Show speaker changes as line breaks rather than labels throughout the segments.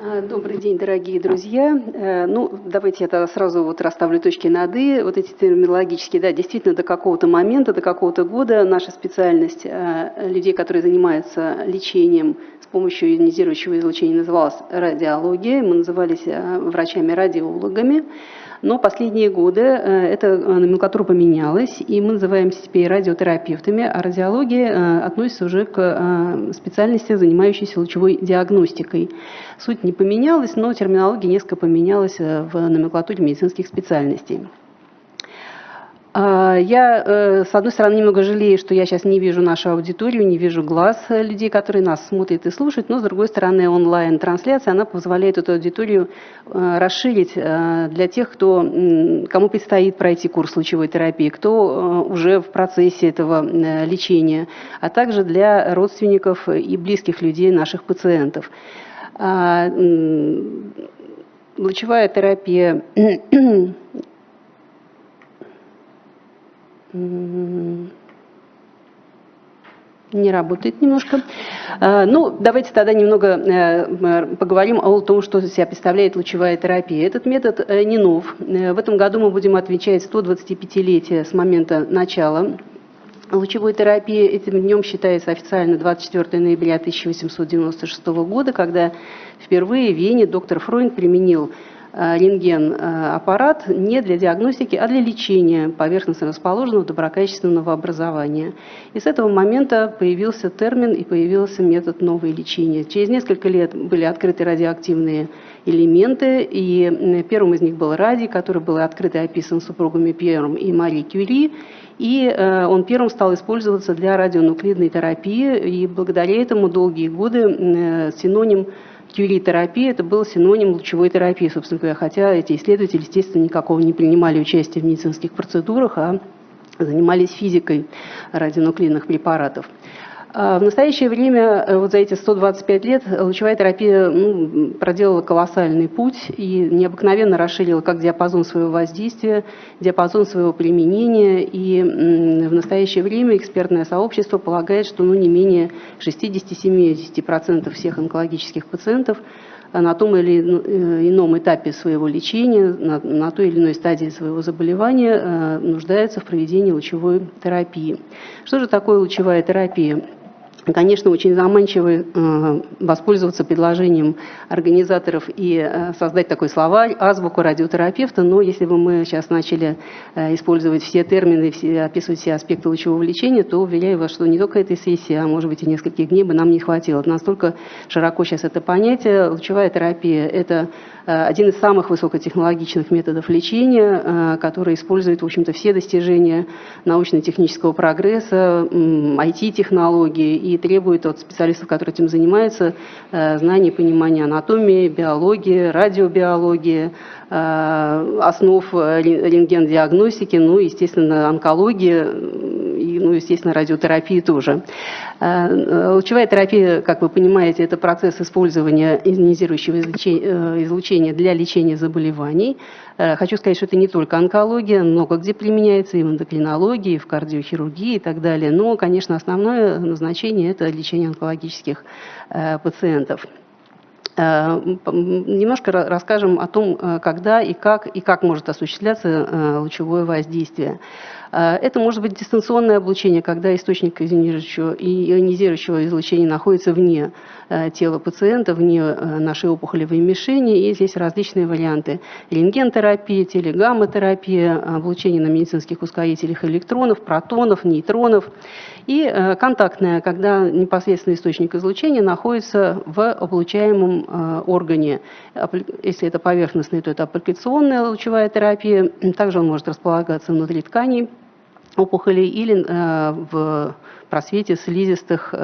А, добрый день, дорогие друзья. Э, ну, давайте я тогда сразу вот расставлю точки над «и». Вот эти терминологические, да, действительно, до какого-то момента, до какого-то года наша специальность э, людей, которые занимаются лечением с помощью ионизирующего излучения, называлась радиология. Мы назывались э, врачами-радиологами. Но последние годы э, эта э, номенклатура поменялась, и мы называемся теперь радиотерапевтами, а радиология э, относится уже к специальности, занимающейся лучевой диагностикой. Суть не поменялась, но терминология несколько поменялась в номенклатуре медицинских специальностей. А, я, э, с одной стороны, немного жалею, что я сейчас не вижу нашу аудиторию, не вижу глаз людей, которые нас смотрят и слушают, но, с другой стороны, онлайн-трансляция, она позволяет эту аудиторию э, расширить э, для тех, кто, кому предстоит пройти курс лучевой терапии, кто уже в процессе этого лечения, а также для родственников и близких людей наших пациентов. А, лучевая терапия не работает немножко. А, ну, давайте тогда немного э, поговорим о том, что себя представляет лучевая терапия. Этот метод э, не нов. Э, в этом году мы будем отмечать 125-летие с момента начала лучевой терапии. Этим днем считается официально 24 ноября 1896 года, когда впервые в Вене доктор Фройнд применил рентген-аппарат э, не для диагностики, а для лечения поверхностно расположенного доброкачественного образования. И с этого момента появился термин и появился метод нового лечения. Через несколько лет были открыты радиоактивные элементы, и первым из них был радий, который был открыт и описан супругами Пьером и Мари Кюри, и э, он первым стал использоваться для радионуклидной терапии, и благодаря этому долгие годы синоним Кюри-терапия – это был синоним лучевой терапии, собственно говоря, хотя эти исследователи, естественно, никакого не принимали участия в медицинских процедурах, а занимались физикой радионуклидных препаратов. А в настоящее время, э, вот за эти 125 лет, лучевая терапия ну, проделала колоссальный путь и необыкновенно расширила как диапазон своего воздействия, диапазон своего применения. И в настоящее время экспертное сообщество полагает, что ну, не менее 60-70% всех онкологических пациентов на том или э, ином этапе своего лечения, на, на той или иной стадии своего заболевания э, нуждаются в проведении лучевой терапии. Что же такое лучевая терапия? Конечно, очень заманчиво э, воспользоваться предложением организаторов и э, создать такой словарь, азбуку радиотерапевта, но если бы мы сейчас начали э, использовать все термины, все, описывать все аспекты лучевого лечения, то уверяю вас, что не только этой сессии, а может быть и нескольких дней бы нам не хватило. Настолько широко сейчас это понятие. Лучевая терапия – это один из самых высокотехнологичных методов лечения, который использует, в общем-то, все достижения научно-технического прогресса, IT-технологии и требует от специалистов, которые этим занимаются, э, знаний, понимания анатомии, биологии, радиобиологии, э, основ э, рентген-диагностики, ну, естественно, онкологии, ну, естественно, радиотерапии тоже. Лучевая терапия, как вы понимаете, это процесс использования ионизирующего излучения для лечения заболеваний. Хочу сказать, что это не только онкология, много где применяется и в эндокринологии, и в кардиохирургии и так далее. Но, конечно, основное назначение – это лечение онкологических э, пациентов. Э, немножко расскажем о том, э, когда и как, и как может осуществляться лучевое воздействие. Это может быть дистанционное облучение, когда источник ионизирующего, ионизирующего излучения находится вне тела пациента, вне нашей опухолевой мишени. И здесь различные варианты. Рентгентерапия, телегамма-терапия, облучение на медицинских ускорителях электронов, протонов, нейтронов. И э, контактная, когда непосредственно источник излучения находится в облучаемом э, органе. Если это поверхностный, то это аппликационная лучевая терапия. Также он может располагаться внутри тканей опухолей или э, в просвете слизистых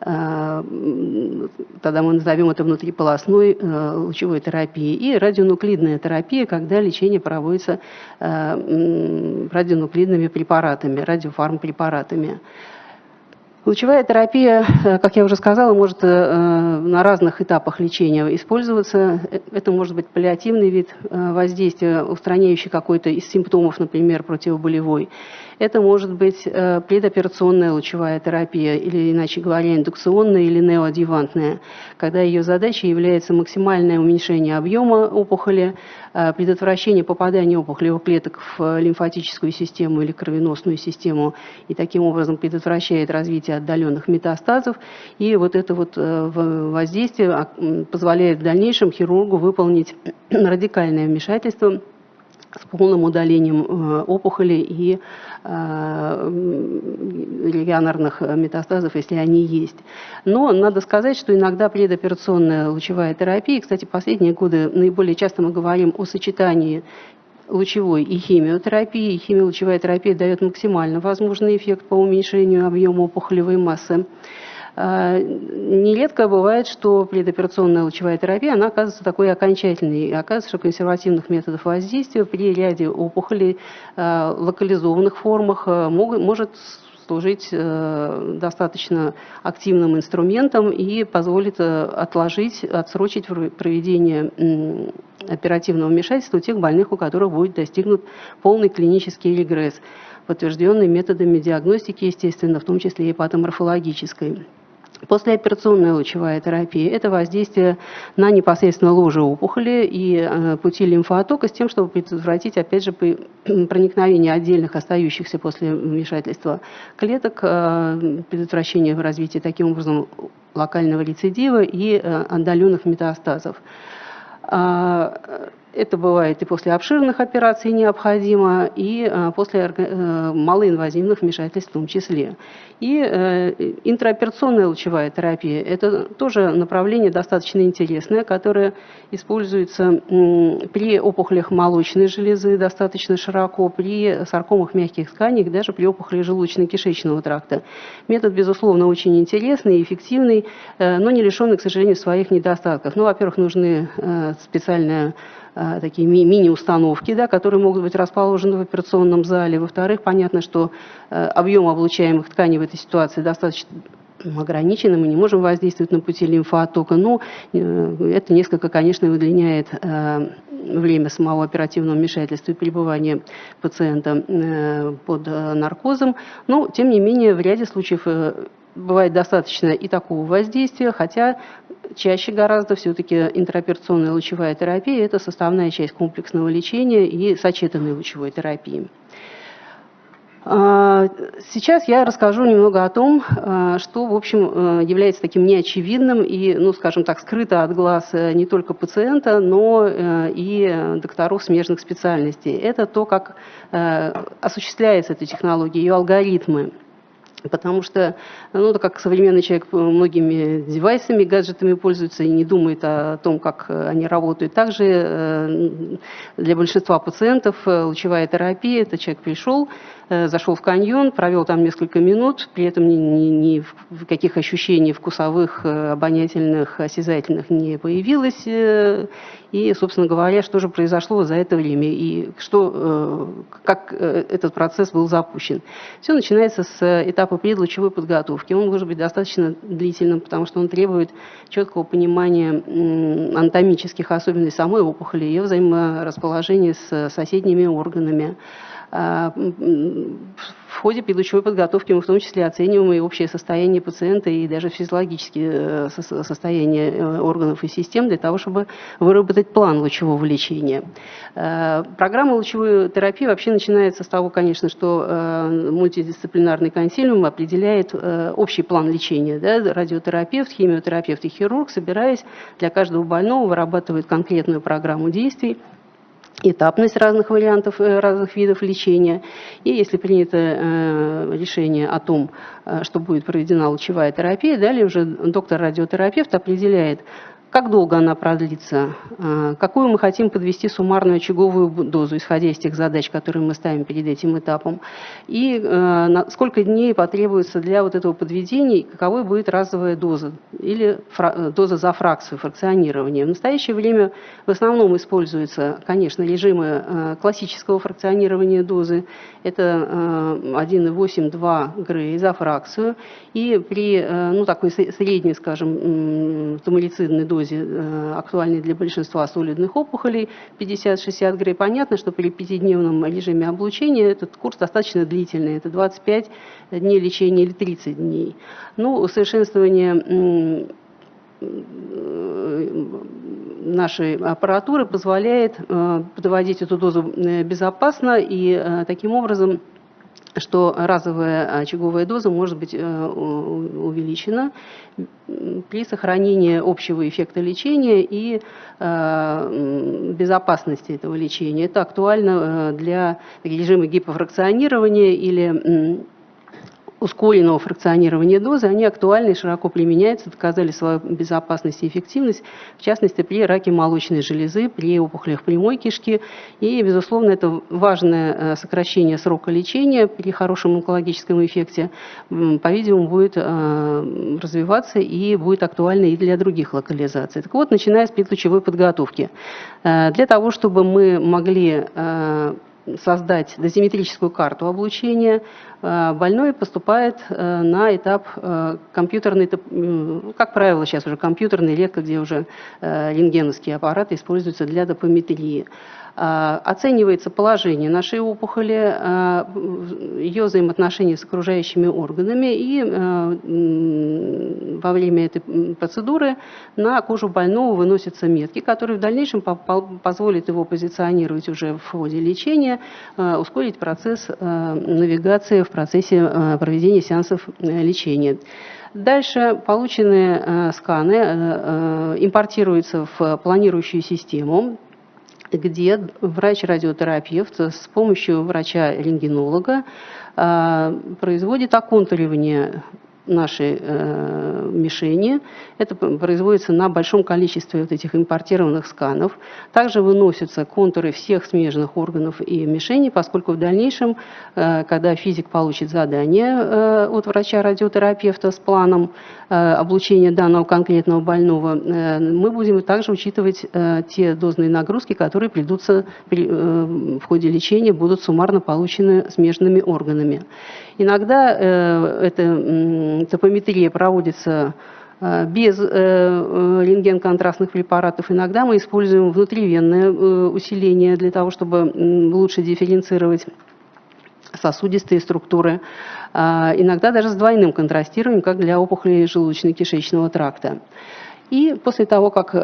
тогда мы назовем это внутриполосной лучевой терапией, и радионуклидная терапия, когда лечение проводится радионуклидными препаратами, радиофармпрепаратами. Лучевая терапия, как я уже сказала, может на разных этапах лечения использоваться. Это может быть паллиативный вид воздействия, устраняющий какой-то из симптомов, например, противоболевой. Это может быть предоперационная лучевая терапия, или, иначе говоря, индукционная или неоадъювантная, когда ее задачей является максимальное уменьшение объема опухоли, предотвращение попадания опухолевых клеток в лимфатическую систему или кровеносную систему, и таким образом предотвращает развитие отдаленных метастазов. И вот это вот воздействие а, позволяет в дальнейшем хирургу выполнить радикальное вмешательство с полным удалением э, опухоли и э, регионарных метастазов, если они есть. Но надо сказать, что иногда предоперационная лучевая терапия, кстати, последние годы наиболее часто мы говорим о сочетании лучевой и химиотерапии. Химиолучевая терапия дает максимально возможный эффект по уменьшению объема опухолевой массы. А, нередко бывает, что предоперационная лучевая терапия, она оказывается такой окончательной. Оказывается, что консервативных методов воздействия при ряде опухолей, а, локализованных формах, а, может служить достаточно активным инструментом и позволит отложить, отсрочить проведение оперативного вмешательства у тех больных, у которых будет достигнут полный клинический регресс, подтвержденный методами диагностики, естественно, в том числе и патоморфологической. Послеоперационная лучевая терапия – это воздействие на непосредственно ложе опухоли и э, пути лимфоотока с тем, чтобы предотвратить, опять же, проникновение отдельных остающихся после вмешательства клеток, э, предотвращение развития таким образом локального рецидива и э, отдаленных метастазов. Это бывает и после обширных операций необходимо, и а, после э, малоинвазивных вмешательств в том числе. И э, интраоперационная лучевая терапия – это тоже направление достаточно интересное, которое используется при опухолях молочной железы достаточно широко, при саркомах мягких тканей, даже при опухоли желудочно-кишечного тракта. Метод, безусловно, очень интересный и эффективный, э, но не лишенный, к сожалению, своих недостатков. Ну, во-первых, нужны специальная Э, такие мини-установки, да, которые могут быть расположены в операционном зале. Во-вторых, понятно, что э, объем облучаемых тканей в этой ситуации достаточно ограничены, мы не можем воздействовать на пути лимфооттока, но э, это несколько, конечно, удлиняет время самого оперативного вмешательства и пребывания пациента под наркозом, но, тем не менее, в ряде случаев бывает достаточно и такого воздействия, хотя чаще гораздо все-таки интраоперационная лучевая терапия – это составная часть комплексного лечения и сочетанной лучевой терапии. А, сейчас я расскажу немного о том, а, что, в общем, э, является таким неочевидным и, ну, скажем так, скрыто от глаз э, не только пациента, но э, и докторов смежных специальностей. Это то, как осуществляется эта технология, ее алгоритмы. Потому что, ну, как современный человек многими девайсами, гаджетами пользуется и не думает о том, как они работают. Также э, для большинства пациентов э, лучевая терапия, это человек пришел, Э, зашел в каньон, провел там несколько минут, при этом ни, ни, ни каких ощущений вкусовых, э, обонятельных, осязательных не появилось. Э, и, собственно говоря, что же произошло за это время и что, как этот процесс был запущен. Все начинается с этапа предлучевой подготовки. Он может быть достаточно длительным, потому что он требует четкого понимания анатомических особенностей самой опухоли, ее взаиморасположения с соседними органами. А, в ходе предлучевой подготовки мы в том числе оцениваем и общее состояние пациента, и даже физиологические э, состояние э, органов и систем для того, чтобы выработать план лучевого лечения. Э, программа лучевой терапии вообще начинается с того, конечно, что мультидисциплинарный консилиум определяет общий план лечения. Да? Радиотерапевт, химиотерапевт и хирург, собираясь для каждого больного, вырабатывают конкретную программу действий, этапность разных вариантов, э, разных видов лечения. И если принято э, решение о том, э, что будет проведена лучевая терапия, далее уже доктор-радиотерапевт определяет, как долго она продлится? А, какую мы хотим подвести суммарную очаговую дозу, исходя из тех задач, которые мы ставим перед этим этапом? И э, сколько дней потребуется для вот этого подведения, и каковой будет разовая доза или доза за фракцию, фракционирования? В настоящее время в основном используются, конечно, режимы э, классического фракционирования дозы. Это 1,8-2 э, Грей за фракцию. И при ну, такой средней, скажем, туморицидной дозе дозе, актуальной для большинства солидных опухолей, 50-60 грей. Понятно, что при пятидневном режиме облучения этот курс достаточно длительный, это 25 дней лечения или 30 дней. Ну, усовершенствование нашей аппаратуры позволяет подводить эту дозу безопасно и таким образом что разовая очаговая доза может быть э, увеличена при сохранении общего эффекта лечения и э, безопасности этого лечения. Это актуально э, для режима гипофракционирования или ускоренного фракционирования дозы, они актуальны и широко применяются, доказали свою безопасность и эффективность, в частности, при раке молочной железы, при опухолях прямой кишки. И, безусловно, это важное э, сокращение срока лечения при хорошем онкологическом эффекте, по-видимому, будет э, развиваться и будет актуально и для других локализаций. Так вот, начиная с предлучевой подготовки. Э, для того, чтобы мы могли создать дозиметрическую карту облучения, больной поступает э, на этап э, компьютерный, как правило, сейчас уже компьютерный, редко где уже рентгеновские аппараты используются для допометрии. А, оценивается положение нашей опухоли, а, ее взаимоотношения с окружающими органами, и во время этой процедуры на кожу больного выносятся метки, которые в дальнейшем позволят его позиционировать уже в ходе лечения, ускорить процесс навигации в процессе проведения сеансов лечения. Дальше полученные сканы импортируются в планирующую систему, где врач-радиотерапевт с помощью врача-рентгенолога производит оконтуривание нашей э, мишени. Это производится на большом количестве вот этих импортированных сканов. Также выносятся контуры всех смежных органов и мишеней, поскольку в дальнейшем, э, когда физик получит задание э, от врача-радиотерапевта с планом э, облучения данного конкретного больного, э, мы будем также учитывать э, те дозные нагрузки, которые придутся при, э, в ходе лечения, будут суммарно получены смежными органами. Иногда э, эта топометрия проводится э, без э, рентген-контрастных препаратов. Иногда мы используем внутривенное усиление для того, чтобы лучше дифференцировать сосудистые структуры. А, иногда даже с двойным контрастированием, как для опухолей желудочно-кишечного тракта. И после того, как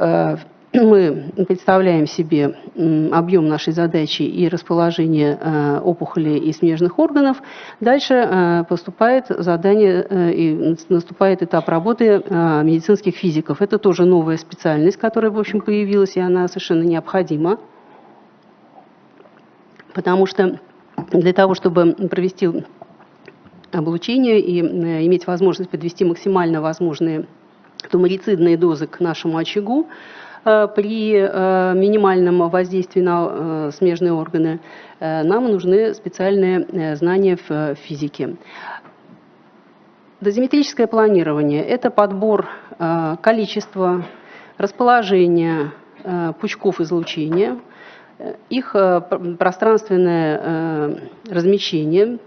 мы представляем себе объем нашей задачи и расположение э, опухолей и смежных органов, дальше э, поступает задание э, и наступает этап работы медицинских физиков. Это тоже новая специальность, которая, в общем, появилась, и она совершенно необходима, потому что для того, чтобы провести облучение и иметь возможность подвести максимально возможные туморицидные дозы к нашему очагу, при э, минимальном воздействии на э, смежные органы нам нужны специальные знания в физике. Дозиметрическое планирование – это подбор количества, расположения пучков излучения, их пространственное размещение,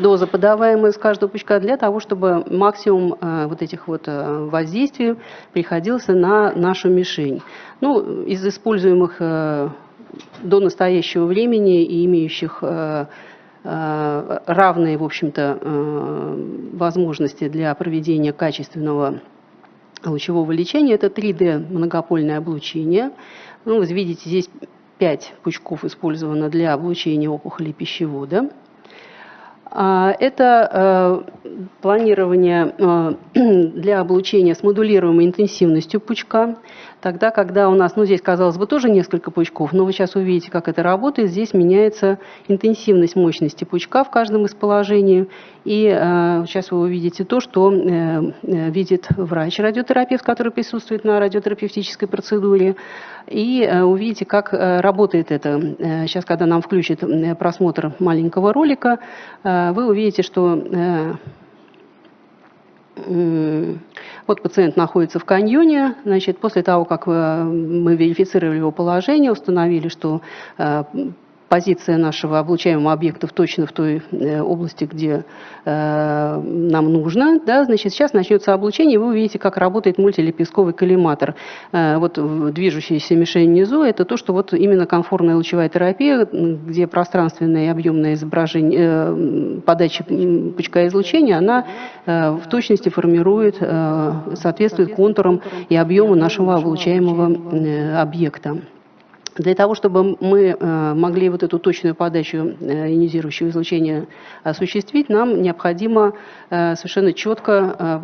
доза, подаваемая из каждого пучка, для того, чтобы максимум э, вот этих вот э, воздействий приходился на нашу мишень. Ну, из используемых э, до настоящего времени и имеющих равные, в общем-то, возможности для проведения качественного лучевого лечения. Это 3D многопольное облучение. Ну, вы видите, здесь 5 пучков использовано для облучения опухолей пищевода. А, это э, планирование э, для облучения с модулируемой интенсивностью пучка. Тогда, когда у нас, ну здесь, казалось бы, тоже несколько пучков, но вы сейчас увидите, как это работает. Здесь меняется интенсивность мощности пучка в каждом из положений. И э, сейчас вы увидите то, что видит врач-радиотерапевт, который присутствует на радиотерапевтической процедуре. И увидите, как работает это. Сейчас, когда нам включит э, просмотр маленького ролика, вы увидите, что... Э, вот пациент находится в каньоне, значит, после того, как э, мы верифицировали его положение, установили, что э, позиция нашего облучаемого объекта точно в той э, области, где э, нам нужно. Да, значит, сейчас начнется облучение, и вы увидите, как работает мультилепестковый коллиматор. Э, вот движущаяся мишень внизу – это то, что вот именно комфортная лучевая терапия, где пространственное и объемное изображение, э, подача пучка излучения, она э, в точности формирует, э, соответствует контурам и объему нашего облучаемого э, объекта. Для того, чтобы мы э, могли вот эту точную подачу э, ионизирующего излучения осуществить, нам необходимо э, совершенно четко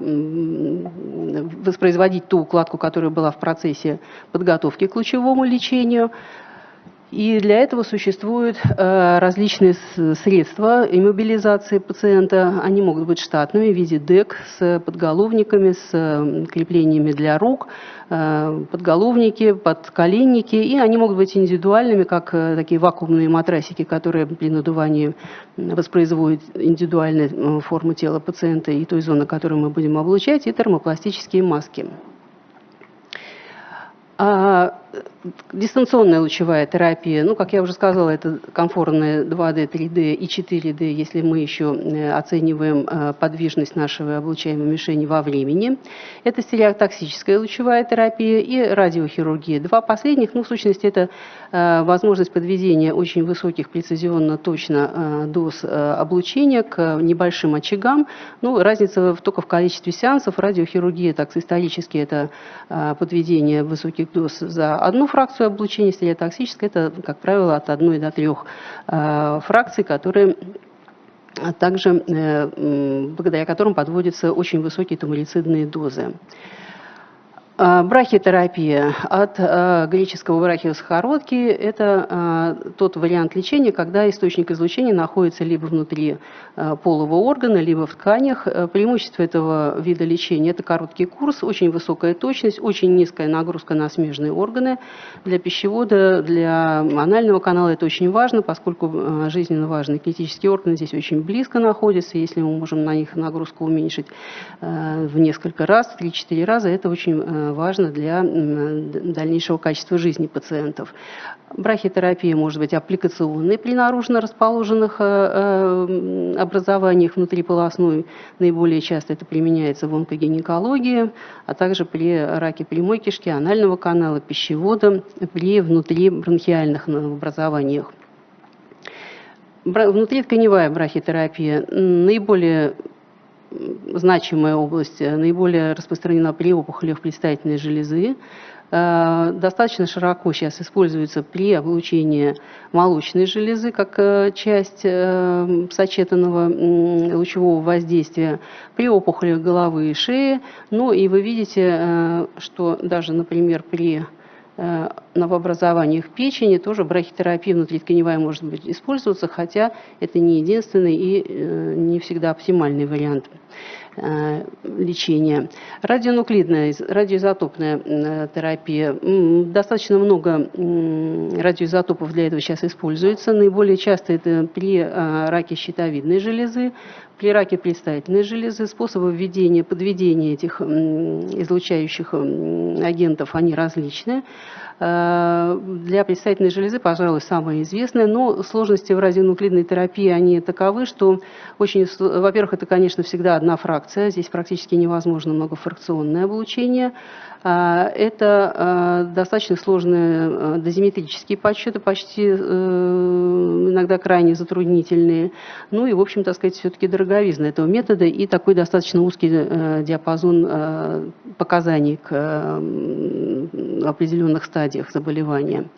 воспроизводить ту укладку, которая была в процессе подготовки к лучевому лечению, и для этого существуют э, различные средства иммобилизации пациента. Они могут быть штатными в виде ДЭК с подголовниками, с креплениями для рук, э, подголовники, подколенники. И они могут быть индивидуальными, как э, такие вакуумные матрасики, которые при надувании воспроизводят индивидуальную форму тела пациента и той зоны, которую мы будем облучать, и термопластические маски. Дистанционная лучевая терапия, ну, как я уже сказала, это комфортная 2D, 3D и 4D, если мы еще э, оцениваем э, подвижность нашего облучаемой мишени во времени. Это стереотоксическая лучевая терапия и радиохирургия. Два последних, ну, в сущности, это э, возможность подведения очень высоких прецизионно точно доз облучения к небольшим очагам. Ну, разница только в количестве сеансов. Радиохирургия, так исторически, это подведение высоких доз за одну фракцию облучения стереотоксической, это, как правило, от 1 до 3 э, фракций, которые также, э, благодаря которым подводятся очень высокие туморицидные дозы. А, брахитерапия от а, греческого брахиус хородки – это а, тот вариант лечения, когда источник излучения находится либо внутри полового органа, либо в тканях. Преимущество этого вида лечения – это короткий курс, очень высокая точность, очень низкая нагрузка на смежные органы. Для пищевода, для анального канала это очень важно, поскольку жизненно важные критические органы здесь очень близко находятся. Если мы можем на них нагрузку уменьшить в несколько раз, в 3-4 раза, это очень важно для дальнейшего качества жизни пациентов. Брахитерапия может быть аппликационной при наружно расположенных э, э, образованиях внутриполосной. Наиболее часто это применяется в онкогинекологии, а также при раке прямой кишки, анального канала, пищевода, при внутрибронхиальных образованиях. Внутритканевая брахитерапия наиболее значимая область, э, наиболее распространена при опухолях предстательной железы. Э, достаточно широко сейчас используется при облучении молочной железы как э, часть сочетанного лучевого воздействия, при опухолях головы и шеи. Ну и вы видите, что даже, например, при новообразованиях печени тоже брахитерапия внутритканевая может быть использоваться, хотя это не единственный и не всегда оптимальный вариант. Э, лечения. Радионуклидная, радиоизотопная терапия. Достаточно много радиоизотопов для этого сейчас используется. Наиболее часто это при э, раке щитовидной железы, при раке предстательной железы. Способы введения, подведения этих излучающих агентов, они различны. Э, для предстательной железы, пожалуй, самое известное, но сложности в радионуклидной терапии, они таковы, что очень, во-первых, это, конечно, всегда одна фракция, здесь практически невозможно многофракционное облучение, а, это а, достаточно сложные а, дозиметрические подсчеты, почти э, иногда крайне затруднительные. Ну и, в общем, так сказать, все-таки дороговизна этого метода и такой достаточно узкий э, диапазон показаний к определенных стадиях заболевания.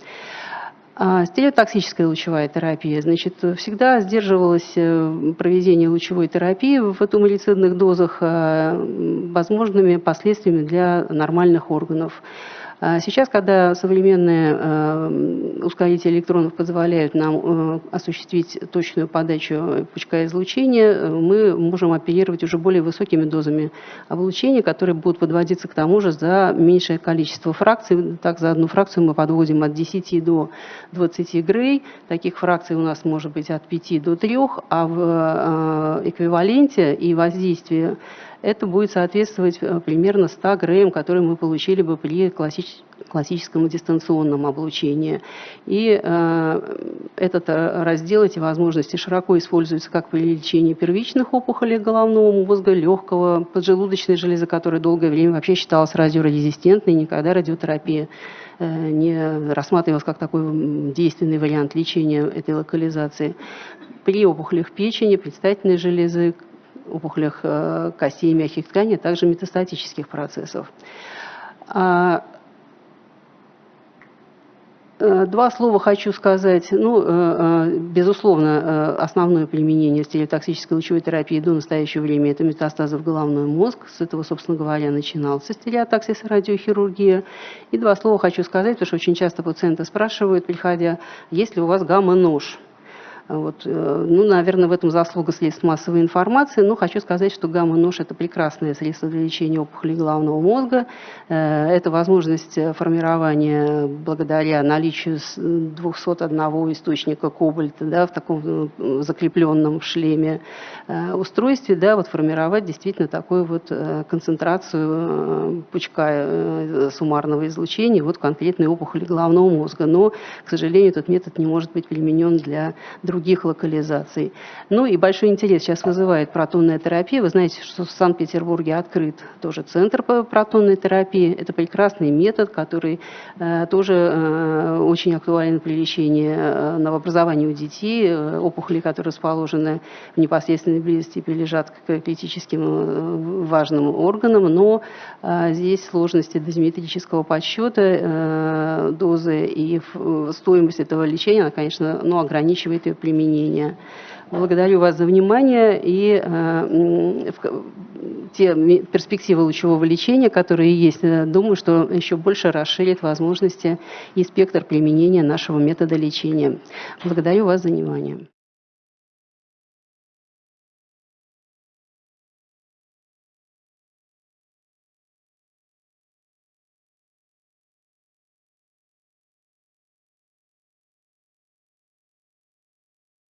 А, стереотоксическая лучевая терапия, значит, всегда сдерживалось э, проведение лучевой терапии в атомолицидных дозах э, возможными последствиями для нормальных органов. А сейчас, когда современные э, ускорители электронов позволяют нам э, осуществить точную подачу пучка излучения, мы можем оперировать уже более высокими дозами облучения, которые будут подводиться к тому же за меньшее количество фракций. Так, за одну фракцию мы подводим от 10 до 20 грей. Таких фракций у нас может быть от 5 до 3, а в э, эквиваленте и воздействие это будет соответствовать примерно 100 ГРМ, которые мы получили бы при классическом дистанционном облучении. И этот раздел, эти возможности широко используются как при лечении первичных опухолей головного мозга, легкого, поджелудочной железы, которая долгое время вообще считалась радиорезистентной, никогда радиотерапия Э, не рассматривалось как такой действенный вариант лечения этой локализации. При опухолях печени, предстательной железы, опухолях э, костей и мягких тканей, а также метастатических процессов. А Э, два слова хочу сказать. Ну, э, безусловно, основное применение стереотоксической лучевой терапии до настоящего времени – это метастазы в головной мозг. С этого, собственно говоря, начинался стереотоксис и радиохирургия. И два слова хочу сказать, потому что очень часто пациенты спрашивают, приходя, есть ли у вас гамма-нож. Вот, э, ну, наверное, в этом заслуга средств массовой информации, но хочу сказать, что гамма-нож – это прекрасное средство для лечения опухолей головного мозга. Э, это возможность формирования благодаря наличию 201 источника кобальта да, в таком э, закрепленном в шлеме устройстве, да, вот формировать действительно такую вот концентрацию пучка суммарного излучения вот конкретной опухоли головного мозга. Но, к сожалению, этот метод не может быть применен для других других локализаций. Ну и большой интерес сейчас вызывает протонная терапия. Вы знаете, что в Санкт-Петербурге открыт тоже центр по протонной терапии. Это прекрасный метод, который э, тоже э, очень актуален при лечении э, новообразования у детей, э, опухоли, которые расположены в непосредственной близости, прилежат к критическим э, важным органам, но э, здесь сложности дозиметрического подсчета э, дозы и стоимость этого лечения, она, конечно, ну, ограничивает ее применения. Благодарю вас за внимание и э, те перспективы лучевого лечения, которые есть, э, думаю, что еще больше расширит возможности и спектр применения нашего метода лечения. Благодарю вас за внимание.